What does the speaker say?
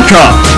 YouTube.com